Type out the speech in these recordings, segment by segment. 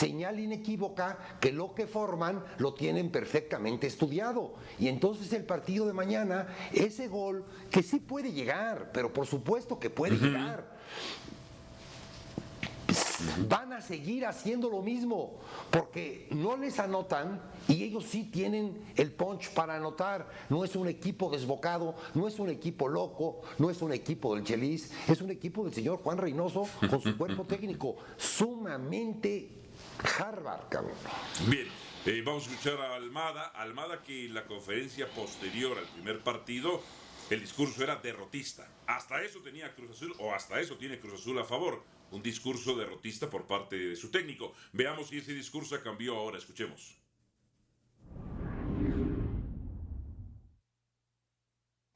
señal inequívoca que lo que forman lo tienen perfectamente estudiado. Y entonces el partido de mañana, ese gol que sí puede llegar, pero por supuesto que puede llegar van a seguir haciendo lo mismo porque no les anotan y ellos sí tienen el punch para anotar. No es un equipo desbocado, no es un equipo loco, no es un equipo del Chelis, es un equipo del señor Juan Reynoso con su cuerpo técnico sumamente Harvard, cabrón. Bien. Eh, vamos a escuchar a Almada. Almada que en la conferencia posterior al primer partido el discurso era derrotista. Hasta eso tenía Cruz Azul, o hasta eso tiene Cruz Azul a favor un discurso derrotista por parte de su técnico. Veamos si ese discurso cambió ahora, escuchemos.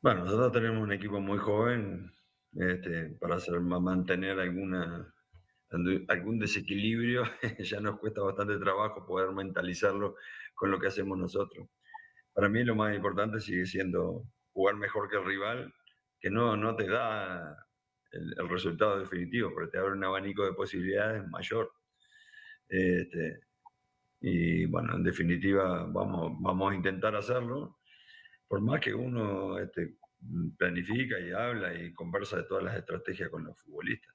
Bueno, nosotros tenemos un equipo muy joven este, para mantener alguna, algún desequilibrio. ya nos cuesta bastante trabajo poder mentalizarlo con lo que hacemos nosotros. Para mí lo más importante sigue siendo jugar mejor que el rival, que no, no te da el, resultado definitivo, pero te abre un abanico de posibilidades mayor. Este, y bueno, en definitiva vamos, vamos a intentar hacerlo, por más que uno este, planifica y habla y conversa de todas las estrategias con los futbolistas.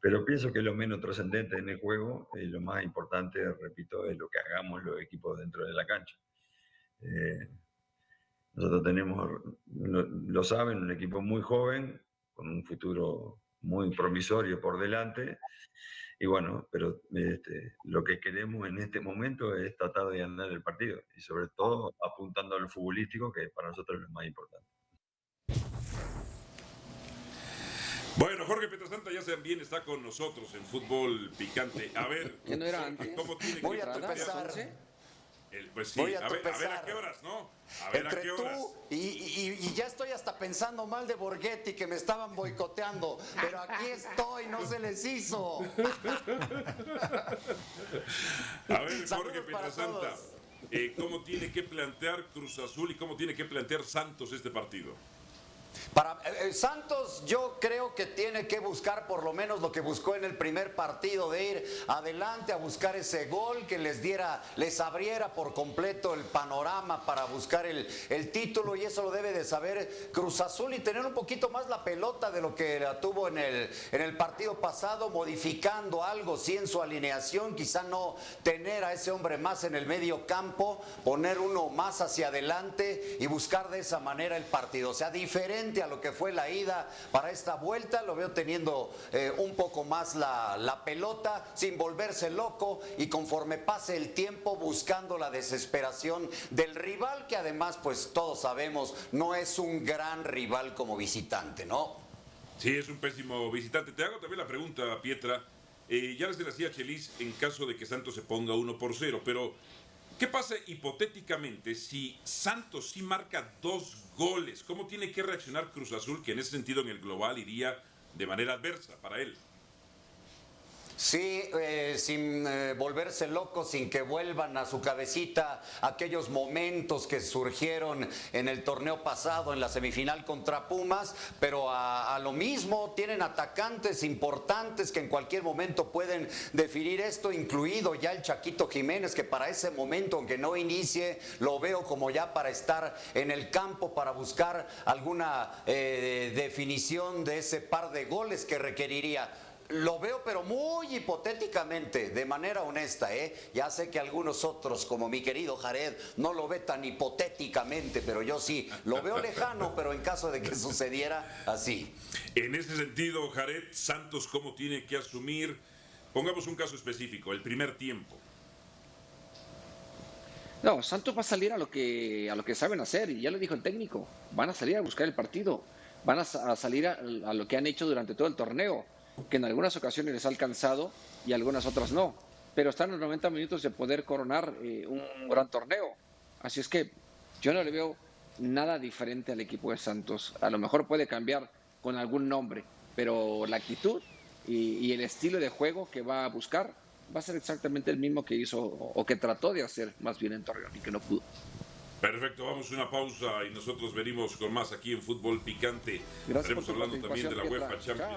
Pero pienso que lo menos trascendente en el juego y lo más importante, repito, es lo que hagamos los equipos dentro de la cancha. Eh, nosotros tenemos, lo saben, un equipo muy joven, con un futuro muy promisorio por delante. Y bueno, pero este, lo que queremos en este momento es tratar de ganar el partido y sobre todo apuntando al futbolístico, que para nosotros es lo más importante. Bueno, Jorge Petrasanta ya también está con nosotros en fútbol picante. A ver, ¿cómo tiene Voy a empezar pues sí, a, ver, a, qué horas, ¿no? A ver a qué horas. Tú y, ya estoy hasta pensando mal de Borghetti que me estaban boicoteando, pero aquí estoy, no se les hizo. a ver, Jorge Pietrasanta, eh, ¿cómo tiene que plantear Cruz Azul y cómo tiene que plantear Santos este partido? Para eh, eh, Santos yo creo que tiene que buscar por lo menos lo que buscó en el primer partido de ir adelante a buscar ese gol que les diera, les abriera por completo el panorama para buscar el, el título y eso lo debe de saber Cruz Azul y tener un poquito más la pelota de lo que la tuvo en el, en el partido pasado, modificando algo, sí en su alineación, quizá no tener a ese hombre más en el medio campo, poner uno más hacia adelante y buscar de esa manera el partido, o sea, diferente a lo que fue la ida para esta vuelta. Lo veo teniendo eh, un poco más la, la pelota, sin volverse loco y conforme pase el tiempo buscando la desesperación del rival, que además, pues todos sabemos, no es un gran rival como visitante, ¿no? Sí, es un pésimo visitante. Te hago también la pregunta, Pietra. Eh, ya les decía Chelis en caso de que Santos se ponga uno por cero, pero ¿Qué pasa hipotéticamente si Santos sí marca dos goles? ¿Cómo tiene que reaccionar Cruz Azul, que en ese sentido en el global iría de manera adversa para él? Sí, eh, sin eh, volverse locos, sin que vuelvan a su cabecita aquellos momentos que surgieron en el torneo pasado, en la semifinal contra Pumas, pero a, lo mismo tienen atacantes importantes que en cualquier momento pueden definir esto, incluido ya el Chaquito Jiménez, que para ese momento, aunque no inicie, lo veo como ya para estar en el campo, para buscar alguna eh, definición de ese par de goles que requeriría lo veo, pero muy hipotéticamente, de manera honesta, ¿eh? Ya sé que algunos otros, como mi querido Jared, no lo ve tan hipotéticamente, pero yo sí, lo veo lejano, pero en caso de que sucediera así. En ese sentido, Jared, Santos, ¿cómo tiene que asumir? Pongamos un caso específico, el primer tiempo. No, Santos va a salir a lo que a lo que saben hacer y ya lo dijo el técnico. Van a salir a buscar el partido, van a, salir a lo que han hecho durante todo el torneo que en algunas ocasiones les ha alcanzado y algunas otras no. Pero están los 90 minutos de poder coronar eh, un gran torneo. Así es que yo no le veo nada diferente al equipo de Santos. A lo mejor puede cambiar con algún nombre, pero la actitud y, el estilo de juego que va a buscar va a ser exactamente el mismo que hizo o que trató de hacer más bien en Torreón y que no pudo. Perfecto, vamos a una pausa y nosotros venimos con más aquí en Fútbol Picante. Estaremos hablando también de la UEFA Champions.